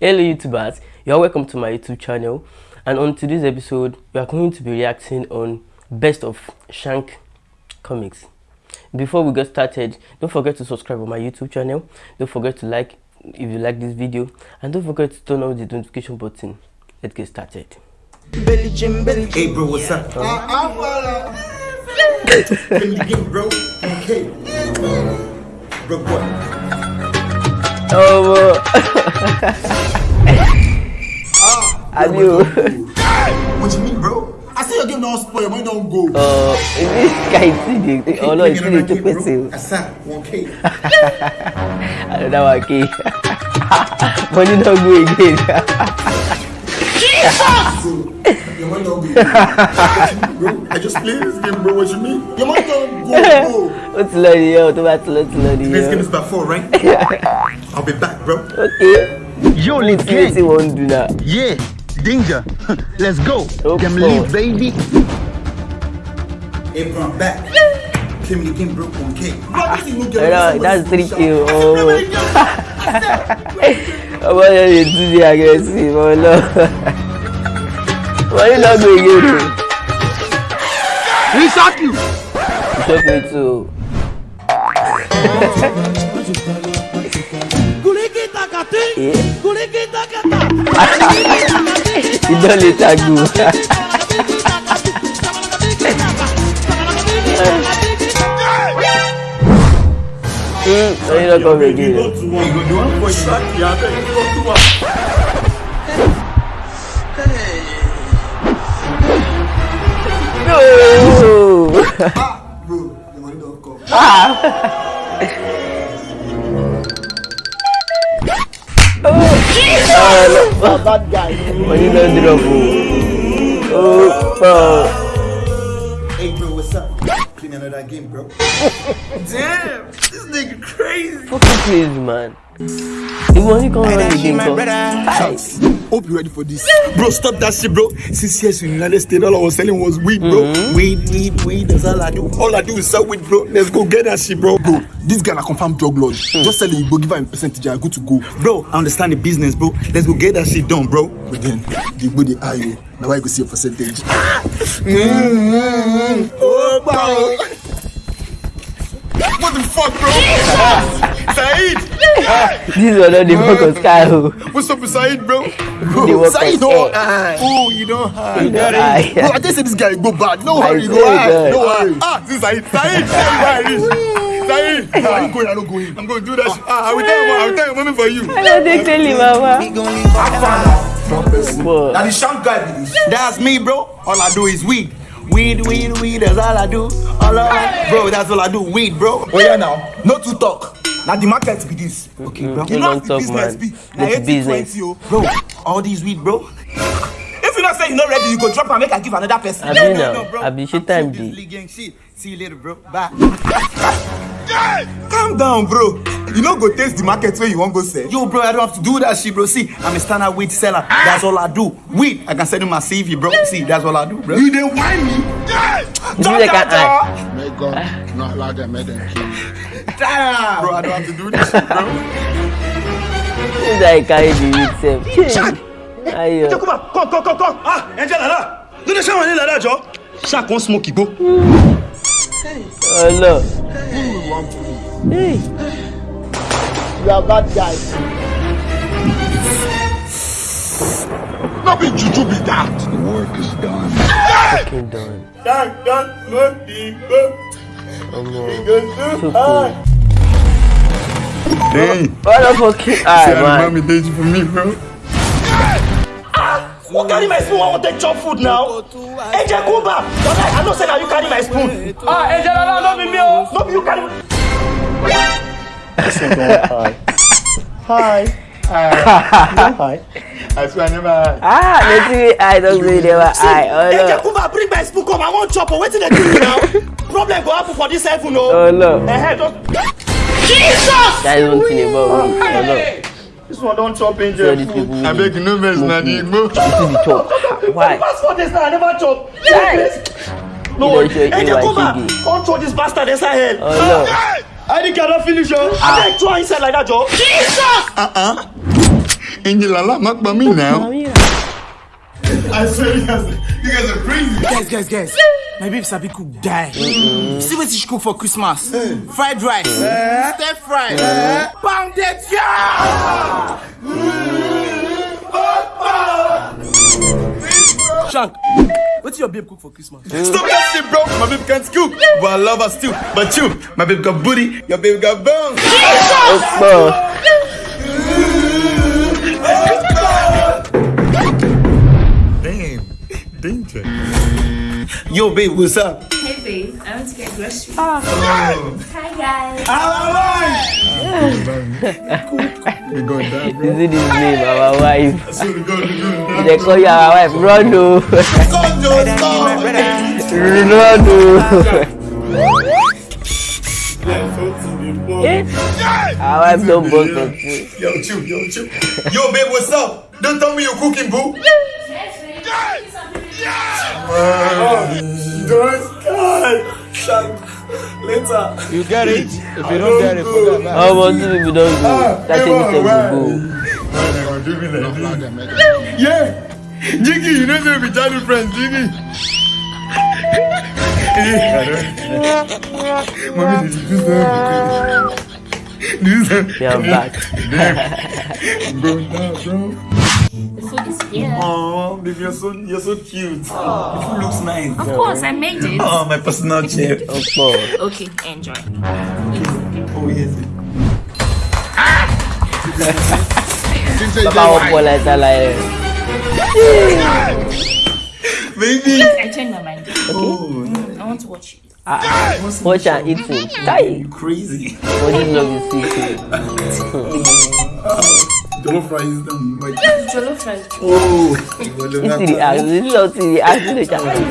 Hello YouTubers, you are welcome to my YouTube channel and on today's episode we are going to be reacting on best of Shank comics. Before we get started, don't forget to subscribe on my YouTube channel, don't forget to like if you like this video and don't forget to turn on the notification button. Let's get started. Hey bro, what's up? Can you get bro? Okay. Bro, what? Oh, Adieu. What you mean, bro? I see your game don't spoil, your money don't go. Uh, this guy see the oh no, it's still the two person. Asa, 1K. Another one key. Money not go again. So, your money don't go. What bro? I just play this game, bro. What you mean? Your money don't go, bro. Ó ti lọ nìyẹn o, tó bá ti lọ ti lọ This game is about four, right? I'll be back, bro. Okay. Yo, let's Kí ló get ti wọ́n ń dun? Yeah, danger. let's go. Oh, Them boy. leave, baby. Hey bro, I'm back. Play me the game, bro. 1K. Bro, this is no game. Ẹ̀rọ that's three This is k o. no game. Ọmọ yẹn lè Why you not going here? He shot you. He shot me too. Il donne les tagots. Mm, so you don't come again. No! Ah, bro, your money don't come. bad guy. Wọ́n ní lọ́ drop o. Ó pọ̀. Hey, bro, what's up? Playing another game, bro. Damn, this nigga crazy. Fucking crazy man. Come run the game come. Hi. Hope you're ready for this. Bro, stop that shit, bro. Since years in the United States, all I was selling was weed, bro. Weed, weed, weed. That's all I do. All I do is sell weed, bro. Let's go get that shit, bro. Bro, this guy na confirmed drug lord. Just sell it, bro. Give him a percentage, and good to go. Bro, I understand the business, bro. Let's go get that shit done, bro. But then, the body eye you. Now I go see your percentage. Mm-hmm. Oh, bro. What the fuck, bro? Said. This one no dey focus sky o. What's up with Said, bro? They Bro, work Said on don't air. hide. Oh, you don't hide. You don't hide. Bro, I just said this guy go bad. No I hurry, go hide. No worry. Ah, this is Said. Said, tell me I reach. Said, how are you going? I don't go in. I'm going to do that shit. Ah, I will tell you, I will tell you, mommy for you. I no dey tell you mama. Strong person. But Now the shank guy be this. That's me, bro. All I do is weed. Weed, weed, weed, that's all I do. All I, bro, that's all I do. Weed, bro. Oh yeah, now. No to talk. Now the market be this. Okay, bro. You don't talk, man. be. It's business. Bro, all these weed, bro. If you not say you not ready, you go drop and make I give another person. Abi now, abi shit time I'm dey. seriously gang shit. See you later, bro. Bye. Calm down, bro. You no go taste the market where you want go sell. Yo, bro, I don't have to do that shit, bro. See, I'm a standard weed seller. That's all I do. Weed, I can send you my CV, bro. See, that's all I do, bro. You didn't whine me. You do like an eye. May God not allow them, may them kill you. Bro, I don't have to do this shit, bro. This guy carry the weed sef. Ayo. Come on, come, come, come, come. Ah, Angel Lala. No dey shower like that, Joe. Shark wan smoke igbo. Ọlọ. Hey. You are bad guy. No be juju be that. The work is done. Fucking done. Done, done, smoke the book. Omo. Go Too to cool. Dang. What the fucking eye man? mommy did you for me, bro. Who carry my spoon wan take chop food now? Angel come back. Walai, I know say na you carry my spoon. Ah, Angel Lala no be me o. No be you carry. Hi. Hi. I swear I never had. Ah, let's see eye don say never eye. Angel Ọlọ. come back bring my spoon come. I wan chop o. Wetin dey do you now? Problem go happen for this heaven o. Ọlọ. Eh, just. Jesus! That is one thing about me. Ọlọ. This one don chop So Angel these food. I beg you, no mess, na the Igbo. You see chop. Why? Past four days now, I never chop. No, You don't show you Angel like come back. shege. Throw this bastard inside hell. Ọlọ. I think I don't finish, yo. I think throw inside like that, Joe. Jesus! Uh-uh. Angel Allah, not by me now. I swear you guys, you guys are crazy. Guys, guys, guys. My babe Sabi cook die. See what she cook for Christmas? Fried rice. Eh? Stir fry. Eh? Pounded yam. Shank, what's your babe cook for Christmas? Stop that shit, bro. My babe can't cook, but I love her still. But you, my babe got booty, your babe got bones. Damn, danger. Yo, babe, what's up? Hey babe, I want to get groceries. Ah. Hi guys. We're going down, bro. Is it his name, ah, our wife? I swear to we're. They call you our wife. Run. Come, Joe, stop. Run, oh. Eh? Our wife don't boast of food. Yo, chill, yo, chill. Yo, babe, what's up? Don't tell me you're cooking, boo. Don't God. Later. You get it? If you don't get it, forget about How about two people don't go? Ah, that thing will go. Yeah. Jiggy, you know they be childhood friends, Jiggy. Mommy, did you do something? Do something. They are back. Bro, nah, bro. The food is here. Oh, baby, you're so you're so cute. Oh. The food looks nice. Of course, I made it. Oh, my personal chef. Okpo. Okay, enjoy. Oh yes. Baba Okpo like that like. Baby. I changed my mind. Oh, I want to watch it. Ah. Watch and eat food. Die. you crazy. But this love is sweet. Jollof rice is done. Like, Jollof rice. oh, This is the act. This is not the act. This is the challenge.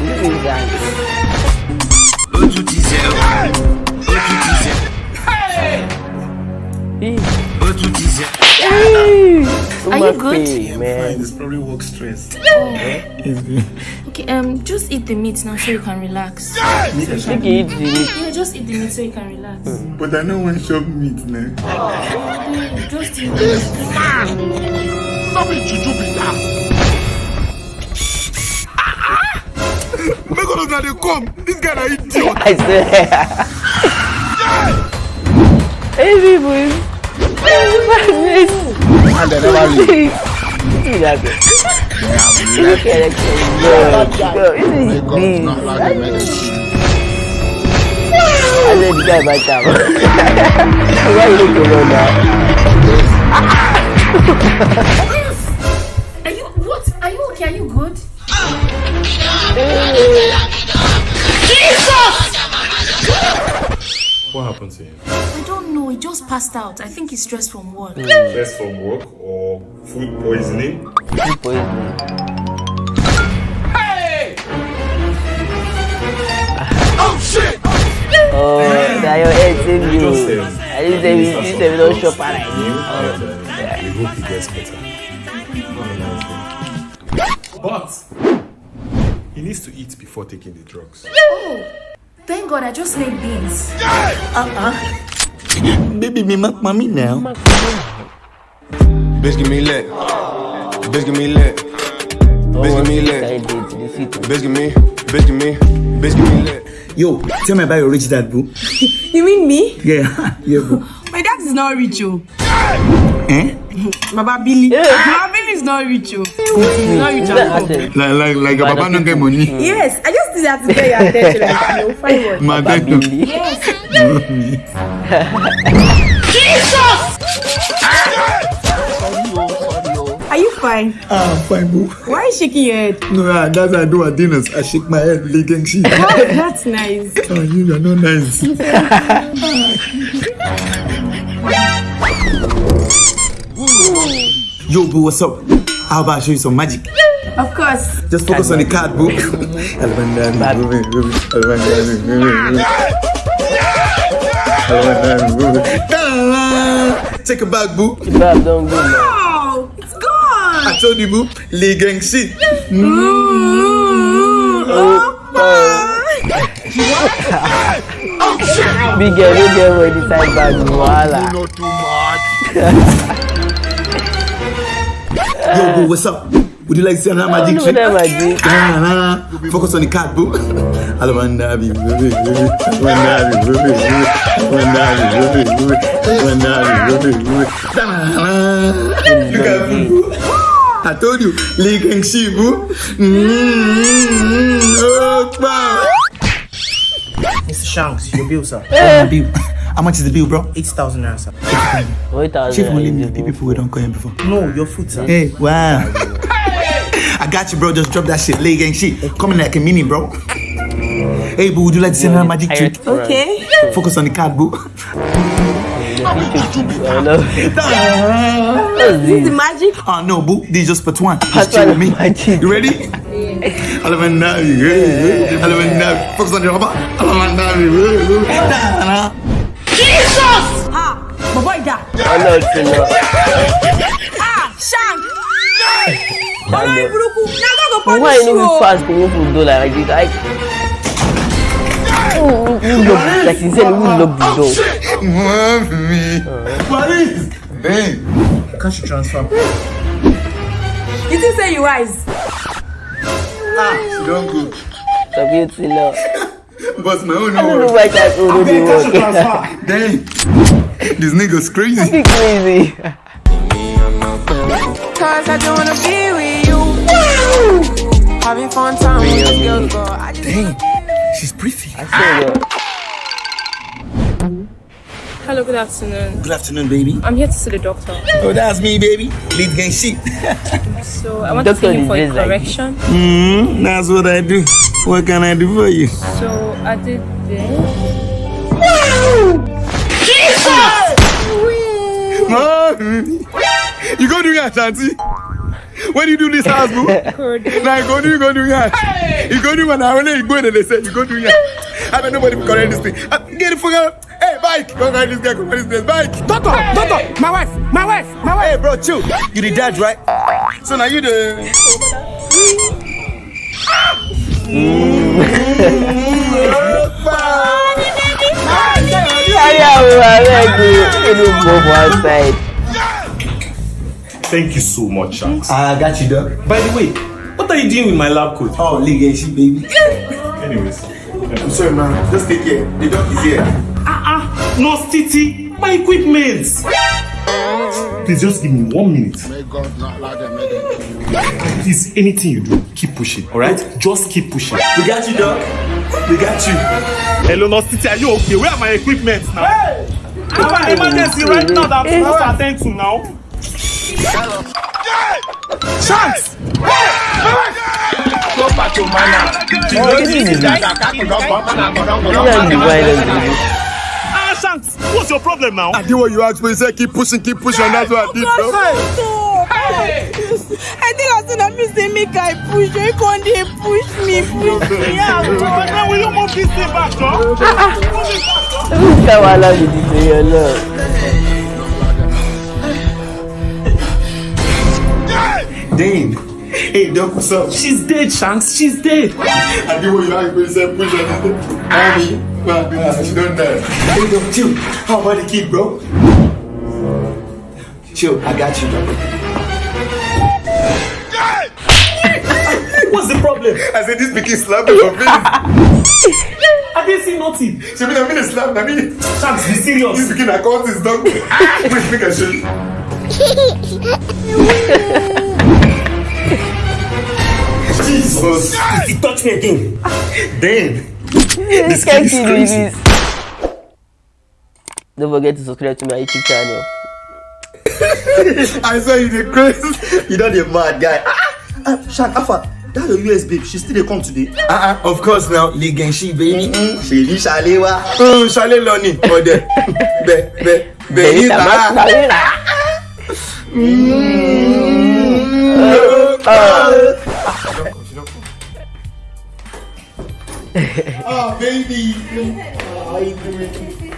This is the act. Hey. Hey. Are you good? Umape, Man. It's probably work stress. Okay, um, just eat the meat now so you can relax. Think you eat the meat. Yeah, just eat the meat so you can relax. But I know one shop meat now. Babe, Just eat the Not be juju be that. Make all of them come. This guy na idiot. I swear. hey people. And they never leave. Girl, girl, this is medicine. I said the guy by time. Why you looking around? Are you what? Are you okay? Are you good? What happened to him? I don't know. He just passed out. I think he's stressed from work. Stress from work or food poisoning? Food poisoning. Hey! oh, that your head save you. Just say- I didn't say we, this say we don't shop at like Him, and, uh, we hope he gets better. But he needs to eat before taking the drugs. Thank God I just made beans. Baby, me make mommy now. Bitch, give me lit. Bitch, give me lit. Bitch, give me lit. The sweet. Bitch, give me. Bitch, give me. Bitch, give me lit. Yo, tell me about your rich dad, boo. You mean me? Yeah, yeah, boo. My dad is not rich, oh. Eh? Baba Billy. Baba Billy is not rich, oh. He's not rich Is at all. Like, like, like, your papa don't get money. Yes, I just did that to get your attention. Like, you fine word. My dad don't. Babili. Are you fine? Ah, fine, boo. Why are you shaking your head? No, ah, that's how I do at dinners. I shake my head, licking shit. Oh, that's nice. Oh, you are not nice. Yo, boo, what's up? How about I show you some magic? Of course. Just focus on the card, boo. Alabandani, Ruby, Ruby, Alabandani, Ruby, Ruby. Alabandani, Ruby. Take it back, boo. Bab don't go now. Oh, it's gone. I told you, boo. Lee gang mm. Mm. Oh, oh, shit. Big girl, big girl, when the side bag, voila. Not too much. Yo, bro, what's up? Would you like to see another magic trick? magic. Nah, nah. Focus on the card, bro. Alamandabi, baby, baby. Alamandabi, baby, baby. Alamandabi, baby, baby. Alamandabi, baby, baby. Look at me. I told you, Lee and Shi, bro. Mm-hmm. Oh, wow. Mr. Shanks, your bill, sir. My bill. How much is the bill, bro? 8,000 naira, sir. Wait Chief only me, minute. the people who don't call him before. No, your food, sir. Hey, wow. I got you, bro. Just drop that shit. Leg and shit. Coming like a mini, bro. Hey, boo, would you like to see another magic trick? Okay. Focus on the card, boo. I know. This is magic. Oh, no, boo. This is just part one. Part Just chill with one me. of magic. You ready? Alamandabi, yeah. Alamandabi. Focus on the rubber. Alamandabi. Yeah. Ah, my boy that. I know it's enough. Ah, Shank. Olórí burúkú. Na go go Why punish you you. know we fast when you do like this? I. Who who lock like sincerely who lock the door? Mommy. Paris. Hey. Cash transfer. You think say you wise? Ah, she don't go. Sabi it's enough. But my own I don't know why that already work. Dang. This nigga's crazy. Be crazy. Cause I don't wanna be with you. Having fun time with this girl, girl. I just Dang. She's pretty. I say that. Hello, good afternoon. Good afternoon, baby. I'm here to see the doctor. Oh, that's me, baby. Lead gang shit. So I want to see him for a just like- correction. Mm, that's what I do. What can I do for you? So I did this. Mommy. You go do that, auntie. When you do this house, boo. Now you go do, you go do that. You go do when I only go and they say you go do that. I bet nobody will correct this thing. Uh, Get the fuck out. Hey, bike. Go correct this guy. Go correct this bike. Doctor, doctor, my wife, my wife, my wife. Hey, bro, chill. You the dad, right? So now you the. Thank you so much, Shanks. I got you, dog. By the way, what are you doing with my lab coat? Oh, league and baby. Anyways. I'm sorry, man. Just take care. The dog is here. Ah, no, Stiti, my equipment. Please just give me one minute. May God not allow them, may them. Please, anything you do, keep pushing, alright? Just keep pushing. We got you, dog. We got you. Hello, no, Stiti, are you okay? Where are my equipment now? Hey! I have an emergency right now that I'm supposed to attend to now. Shanks. Go back to mana. Oh, this is That- you. Ah, Shanks, what's your problem now? I did what you asked me. You said keep pushing, keep pushing. That's what I did, bro. I think I said that me say make I push. You can't dey push me, push me. Yeah, God. Now, will you move this thing back, Joe? Who's that one allowed to do your love? Dang. Hey, dog, what's up? She's dead, Shanks, she's dead. I did what you asked me. You said push on Mommy. Well, nah, she don't die. Hey, dog, chill. How about the kid, bro? Chill. I got you, dog. Problem? I said this begin slapping for feelings. I didn't see nothing. She mean I mean slap. I mean Shanks, be this serious. This begin I call this dog. Wait, make I show you. Jesus. He touched me again. Damn. This can't do this. Don't forget to subscribe to my YouTube channel. I saw you the crazy. You know the mad guy. Ah, ah, Shan, Alpha, that your US babe, she still dey come today. Uh uh, of course now, Lee Genshi baby. Ní Ṣalé wa. Ṣalé lọ ni. Ọ̀dẹ̀ bẹ̀ bẹ̀ bẹ̀ yín ta. Oh baby. How you doing?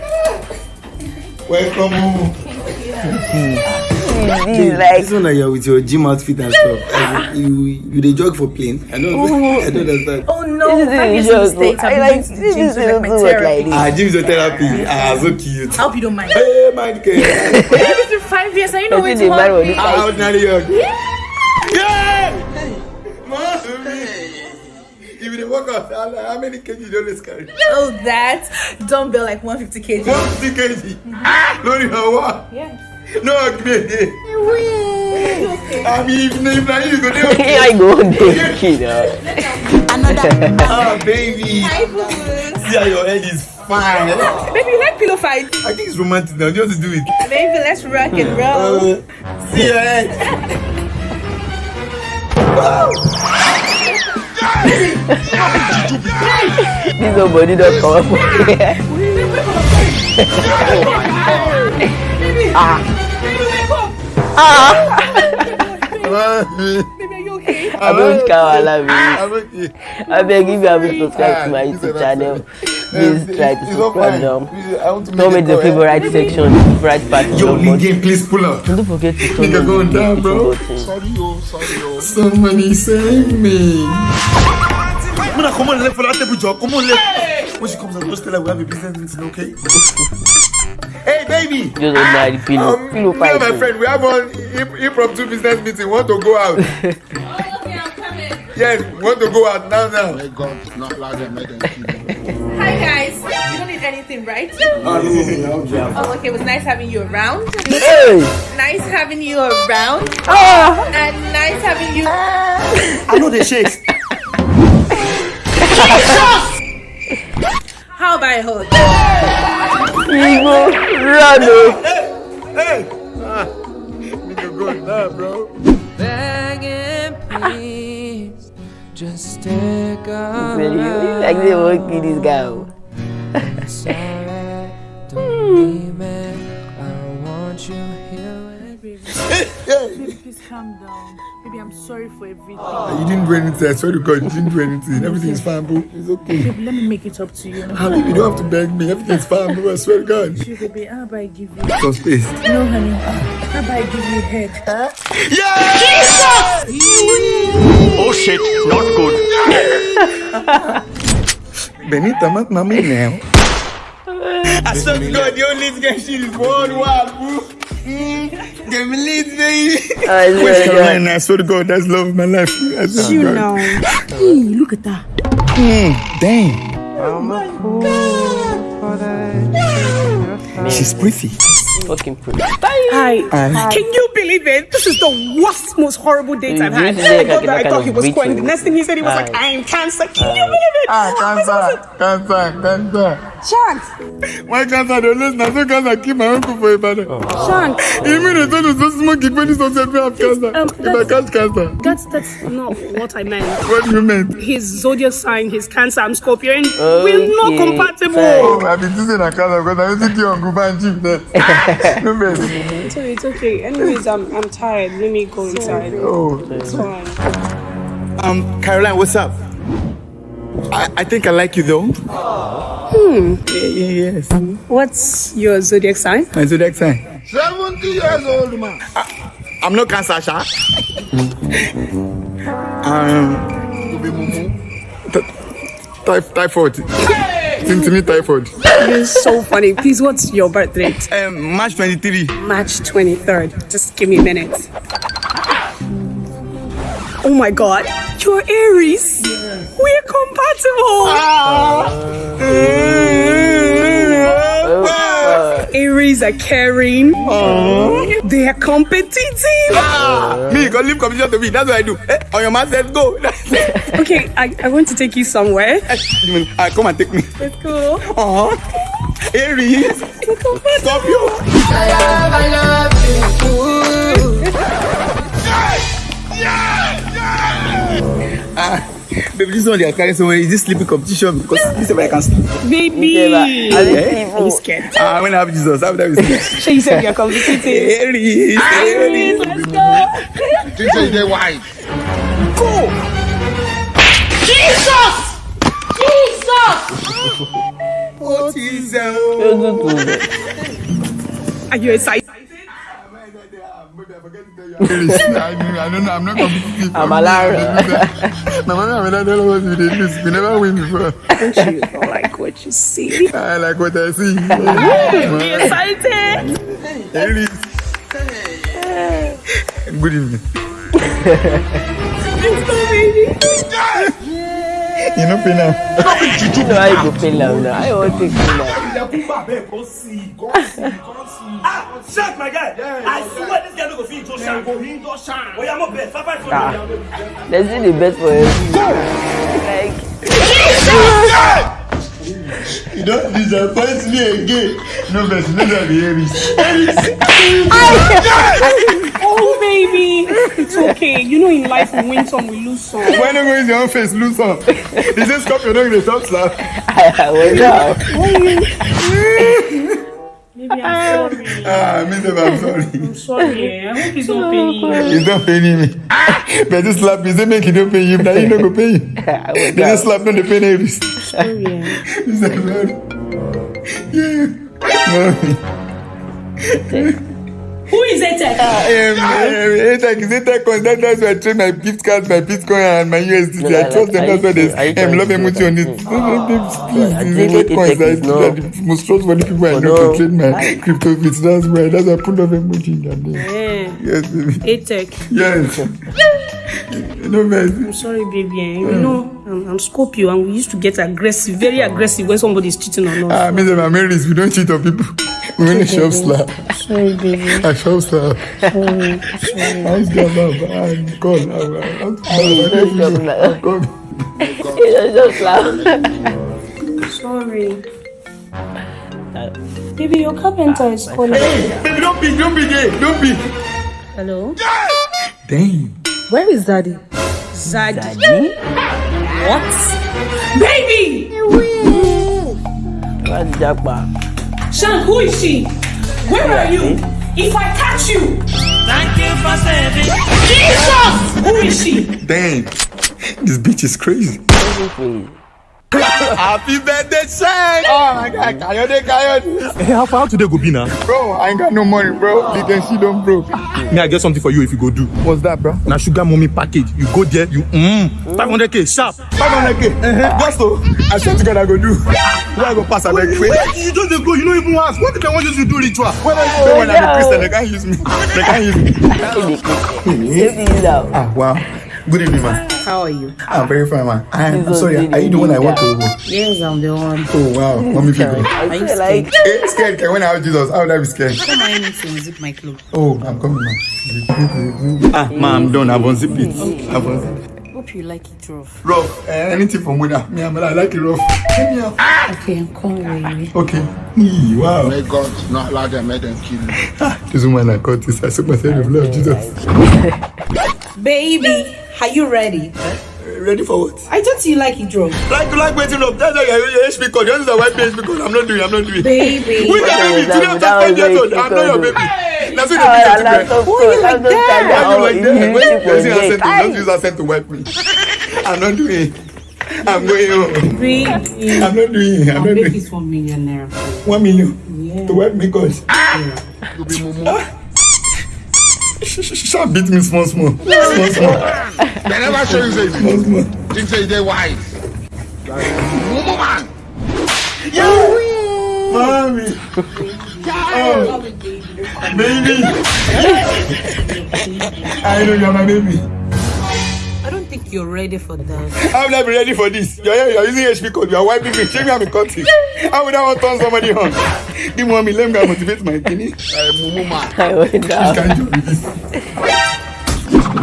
Welcome home. Like this one that you're with your gym outfit and stuff. you you they jog for plane. I don't oh, I don't understand. Oh no, this is a mistake. I like this is like my therapy. Ah, gym's your therapy. Ah, so cute. I hope you don't mind. Hey, mind care. You've five years. I know what you want. Ah, ordinary young. Yeah. Yeah. If you walk how many kg you always carry? Oh, that dumbbell like 150 kg. 150 kg? Mm-hmm. Ah, Lori, what? Yeah. No, gbèdé. I mean, if if na you go dey okay. I go dey kid. uh. Ah, baby. See how your head is fine. Baby, you like pillow fight? I think it's romantic now. Just do it. Baby, let's rock and roll. Uh, see your head. This nobody don't come up for here. Baby, are you okay? I don't care, I love you. I beg if you haven't subscribed to my Ah, YouTube channel, please try to subscribe now. Make the it go, favorite section, favorite part of Yo, game, please pull up. Don't forget to turn Nigga the down, bro. notification button. Sorry, yo, sorry, yo. Somebody save me. Muna, come on, left for that table, Joe. Come on, left. When she comes out, just tell her we have a business meeting, okay? Hey, baby. Just ordinary pillow. Um, pillow me and my friend, we have one imp- impromptu business meeting. Want to go out? yes, want to go out now, now. May God not allow them make them kill you. Hi, guys. You don't need anything, right? Oh, okay. It was nice having you around. Hey! Nice having you around. Ah! And nice having you. I know the shakes. How about a hug? Igbo, run oh. Hey! Ah, nigga going down, bro. Begging, please, just take a Say, you Like they won't kill this guy. oh. Sorry, don't leave me. I want you here with Please calm down. Baby, I'm sorry for everything. Ah, you didn't do anything. I swear to God, you didn't do anything. Everything is fine, bro. It's okay. Baby, let me make it up to you. Ah, honey, you don't have to beg me. Everything's fine, bro. I swear to God. Sure, baby, how about I give you? Some space. No, honey. How about I give you head? Huh? Yeah! Jesus! oh shit, not good. Benita, mat mami now. I swear to God, the only girl she is worldwide, bro. Mm, Give me leads, baby. I swear West. Carolina, I swear to God, that's love of my life. I You God. know. Hey, look at that. Mm, damn. She's pretty. Fucking pretty. Hi. Hi. Can you believe it? This is the worst, most horrible date I've had. This is like I thought, a that I thought he was beating. quitting. The next thing he said, he was like, I am cancer. Can you believe it? Ah, cancer, cancer, cancer. Shanks. Why cancer? Don't listen. I saw cancer. Keep my uncle for a brother. Shanks. You mean they told you so smoke it when you don't have cancer? um, if I catch cancer, That's that's not what I meant. what do you mean? His zodiac sign, his Cancer, I'm Scorpion. We're not Okay, compatible. Oh, I've been using a cancer because I used to do on Guba and Chief there. No, baby. So it's okay. Anyways, I'm I'm tired. Let me go inside. Oh. It's fine. Um, Caroline, what's up? I, I think I like you though. Hmm. Yeah, yeah, yes. What's your zodiac sign? My zodiac sign. 70 years old, man. I'm not cancer, Sha. um, You be mumu. typh- typhoid. Seem to me typhoid. You're so funny. Please, what's your birth date? Um, March 23. March 23rd. Just give me a minute. Oh my god. You're Aries. We're compatible. Aries are caring. They are competitive. Me, you can leave competition to me. That's what I do. Eh, on your man says go. Okay, I, I want to take you somewhere. you mean, ah, come and take me. Let's go. Uh-huh. Aries. Stop you. Baby, this one they are carrying somewhere. Is this sleeping competition? Because this is where I can sleep. Baby. Are they Eh? Are you scared? Ah, when I have Jesus, how would I be scared? So you said you're competitive. Aries. Aries. Let's go. This is the wife. What is that? Are you excited? I, I. I'm not competitive. I'm and my dad don't know what we did this. We never win before. Don't you like what you see? I like what I see. Be excited. Aries. Good evening. Let's go, baby. You know, pay now. no how you go pay now now how you wan take pay now. ilẹ̀kùn bá bẹ́ẹ̀ kó sí i kó sí i kó sí i. ah shark my guy i swear this guy no go fit injure shark. go injure shark. oya mo bẹ five five for Ah. me. let's do the best for him. like You don't disappoint me again. No, but no, that be Aries. Baby. It's okay. You know, in life, we win some, we lose some. Why not go use your own face, lose some? Is this scorpion not going to stop slap? well now. Baby, I'm sorry. Ah, me say I'm sorry. I'm sorry. eh. I hope it's not paying you. He's not paying me. But this slap, is it make he don't pay you? Now you not go pay you. They just slap no the pay Aries. Sorry. eh. He said, Yeah. Mommy. Who is it? Um, ATEC is ATEC coins. That, that's why I trade my gift cards, my Bitcoin, and my USDT. No, I like, trust them. That's you why sure- are you they um, trying love to emoji on it. Please, I please, think ATEC coins. ATEC That is is no- the most trustworthy people I know to trade my crypto bits. That's why. That's why I put love emoji in their name. Eh, Yes, baby. ATEC. Yes. no, man. I'm sorry, baby. eh. You know, I'm, I'm Scorpio, and we used to get aggressive, very aggressive when somebody is cheating on us. Ah, me and my Marys, we don't cheat on people. We only shop slap. Sorry, baby. I shop slap. Sorry. I used to have a and call. I'll call. just laugh. Sorry. Baby, your carpenter is calling. Baby, don't be, don't be gay, don't be. Hello? Damn. Where is daddy? Zaddy? What? Baby! What's Japa? Shan, who is she? Where are you? If I catch you! Thank you for saving. Jesus! Who is she? Damn. This bitch is crazy. Happy birthday, Shine! Oh my god, Kayode, Kayode. Hey, how far today go be now? Bro, I ain't got no money, bro. You can see them broke. Me, I get something for you if you go do. What's that, bro? Now sugar mommy package. You go there, you mm, 500k sharp. 500k. Uh-huh. Just so, I to God, I go do. Where I go pass, I beg. Wait, you just go, you don't even ask. What if I want you to do ritual? when I say when I'm a Christian, they can't use me. They can't use me. You. Ah, wow. Good evening, man. How are you? I'm very fine, man. I'm, I'm sorry. Are you the one I want to? Yes, I'm the one. Oh, wow. Mommy people. I feel like Eh, scared. When I have Jesus, how would I be scared? Come on, anything, zip my clothes. Oh, I'm coming now. Ah, man, I'm done. I've unzipped it. I've unzipped it. Hope you like it rough. Rough. Uh, anything from winner. Me, I'm, I like it rough. Give me a- Okay, I'm coming, baby. Okay. Wow. May God not allow them, let them kill you. This woman I caught this. I soak myself in the blood of Jesus. Baby, are you ready? Eh? Ready for what? I thought you like it rough. Like, like waiting up. That's why you're HP code. You know why HP code? I'm not doing. I'm not doing. Baby. Who's your baby? Today I'm just five years old. I'm not your baby. That's what Alright, they laptop do. code, laptop charger, Why you or like if that? you When use it you for use accent, gay. just use accent to wipe me. I'm not doing. I'm going home. Baby. I'm not doing. I'm I'll not make doing. this one million naira. it. One million Yeah. to wipe me cause. You Shall beat me small small. Small small. They never show you say small small. Think say they wise. Mumu man. Yo. Mommy. Oh. Baby. I know you're my baby. I don't think you're ready for that. How would I be ready for this? You're here, you're using HP code, you're wiping me. Shame me, I'm in cutting. How would I want to turn somebody on? Give mommy, let me motivate my kidney. Uh, mumu man. I went down. Can't you this?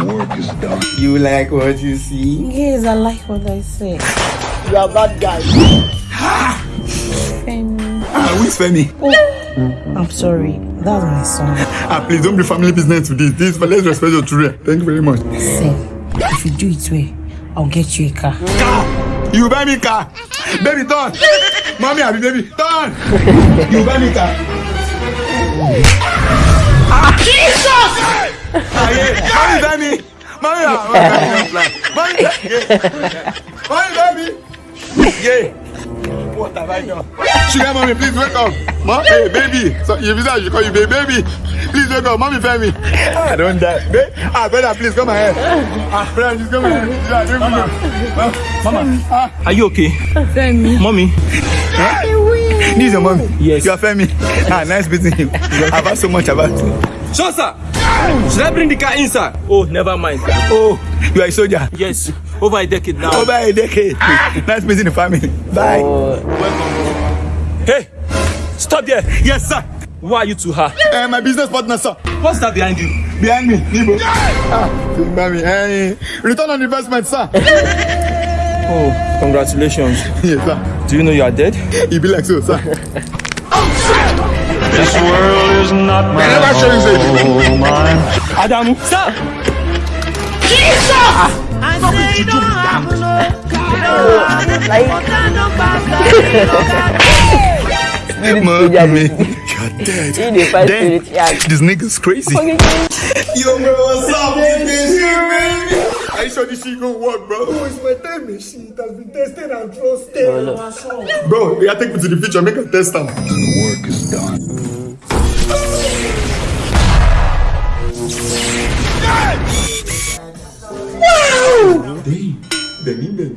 Work is done. You like what you see? Yes, I like what I say. You are bad guy. Femi. Ah, who's Femi? Oh. I'm sorry. That's my son. Ah, please don't bring family business to this. This, but let's respect your children. Thank you very much. Say, if you do it well, I'll get you a car. Car! You buy me car! Baby, turn! Mommy, I be baby, turn! You buy me car! Ah, Jesus! Ah, yeah. Mommy, buy me! Mommy, ah, mommy, yeah. Mommy, buy me! Yeah. Done? Sugar mommy, please wake up. Mom, hey, baby. So if you say I should call you baby, baby. Please wake up. Mommy, fed me. I don't die. Babe, ah, brother, please come ahead. Ah, brother, just come ahead. Yeah, don't Mama. Mama. Ah, Are you okay? Femi. Mommy. this is your mommy. Yes. You are Femi. Ah, nice meeting you. I've heard so much about you. Sure, sir. Should I bring the car inside? Oh, never mind. Oh, you are a soldier. Yes. Over a decade now. Over a decade. nice meeting the family. Bye. welcome Hey, stop there. Yes, sir. Why are you to her? Uh, my business partner, sir. What's that behind you? Behind me, Nibo. Ah, mommy. Hey, return on investment, sir. Oh, congratulations. yes, sir. Do you know you are dead? You be like so, sir. This world is not my never show you say. home. I'm Adamu. Sir! Jesus! I say you don't have no you're dead. In the fight Damn, this nigga's crazy. Yo, bro, what's up? This shit, baby. Are you sure this shit gonna work, bro? Oh, it's my time machine. It has been tested and trusted. Bro, you gotta take me to the future, make a test them. The work is done. Benny, Benny.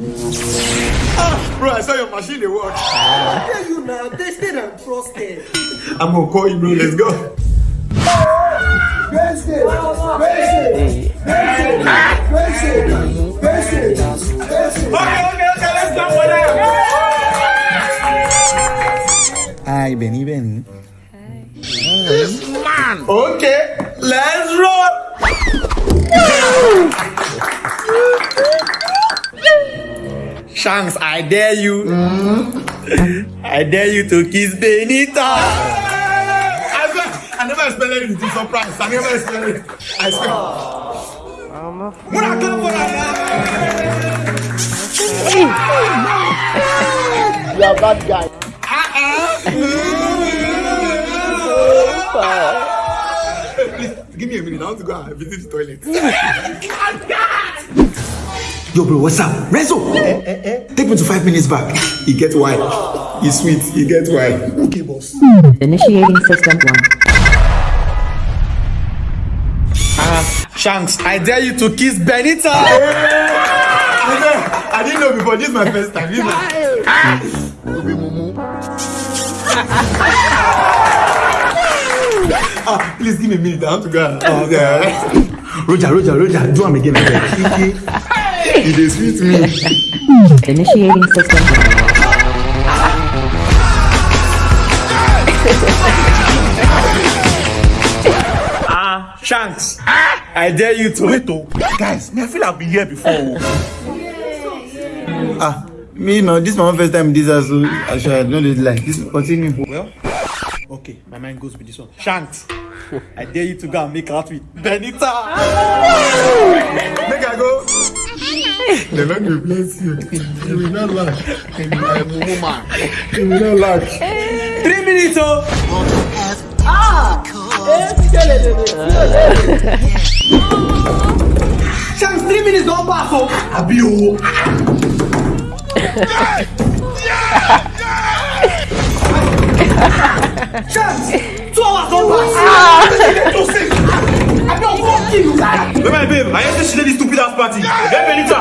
Ah, bro, I saw your machine they work. tell you now, tested and trusted. I'm gonna call you, bro. Let's go. Tested, tested, tested, tested, tested, tested. Okay, okay, okay, let's go for that. Hi, Benny, Benny. Man. Okay, let's roll. Shanks, I dare you. Mm-hmm. I dare you to kiss Benita. I swear, I never expected it to surprise. I never expected it. I swear. When I come for that, You are a bad guy. Please, give me a minute. I want to go and visit the toilet. Yo, bro, what's up? Renzo! Take me to five minutes back. He get wild. He's sweet. He get wild. Okay, boss. Initiating system one. Ah, Shanks, I dare you to kiss Benita. I didn't know before. This is my first time. This is ah, please give me a minute. I want to go. Oh, yeah. Roger, Roger, Roger. Do am again. again. He dey sweet me. Initiating system. Ah, Shanks. I dare you to. Wait, oh. Guys, me, I feel I've been here before. oh. Ah, me no. This is my first time in this house. So actually, I don't really like this. Continue. Well, okay, my mind goes with this one. Shanks, I dare you to go and make out with Benita. Make I go. The Lord will bless you. You will not laugh. You will not laugh. Three minutes, oh. Shanks, three minutes don't pass, oh. Abi o. Shanks, two hours don't pass. Two don't fuck you. My babe, I hear say she dey this stupid ass party. Get Benita.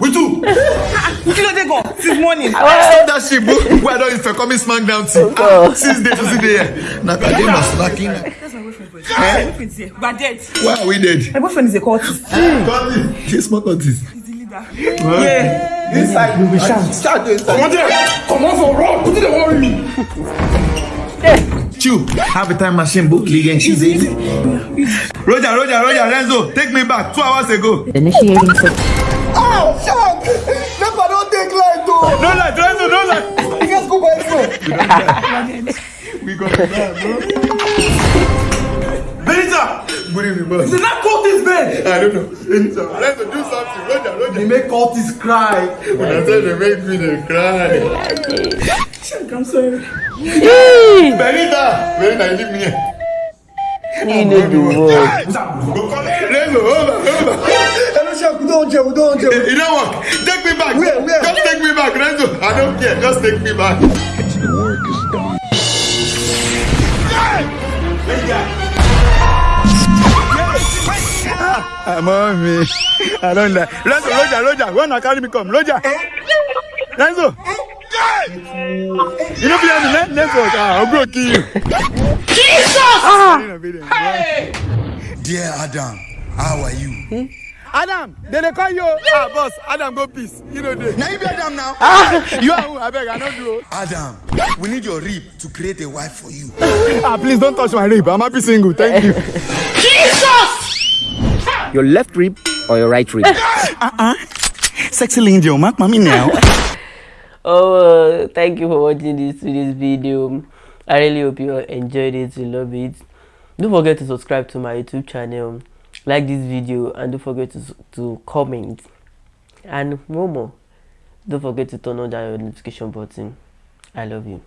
We two. You know they go since morning. Stop that shit, bro. Why don't you for coming smackdown team? Ah, Since day to see day. Na Kadima slacking. That's my boyfriend. voice. My boyfriend is here. We are dead. Why are we dead? My boyfriend is a cultist. Cultist. He's smart cultist. He's the leader. Yeah. Inside we will shout. Shout to inside. Come on there. Come on for road. Put it worry me. Chew. Have a time machine book league and she's easy. Roger, Roger, Roger, Renzo, take me back two hours ago. Initiating system. Oh, Shank! Never don't take light, though. No light, Renzo, no light. You guys go by phone. we got it now, bro. Benita. Good evening, boss. Did not call this bed. I don't know. Benita, Renzo, do something. Roger, Roger. They make cultists cry. When I say they make me, they cry. I'm sorry. Benita! Benita, leave me here. You know the word. Renzo, hold on, hold on. Hello, Shank, we don't jail, we don't jail. It don't work. Take me back. Where, where? Just take me back, Renzo. I don't care. Just take me back. The work is done. I'm on me. I don't like. Renzo, Roger, Roger. When I carry me come, Roger. Renzo. You don't be me, let Renzo. Ah, I'm gonna kill you. Jesus! Ah. Dear Adam, how are you? Adam, they dey call you. Ah, boss, Adam go peace. You know this. Now you be Adam now. you are who? I beg, I don't do. Adam, we need your rib to create a wife for you. ah, please don't touch my rib. I'm happy single. Thank you. Jesus! Your left rib or your right rib? Uh-uh. Sexy angel, mark mommy now. Oh, thank you for watching this this video. I really hope you enjoyed it. You love it. Don't forget to subscribe to my YouTube channel, like this video, and don't forget to to comment. And more more, don't forget to turn on that notification button. I love you.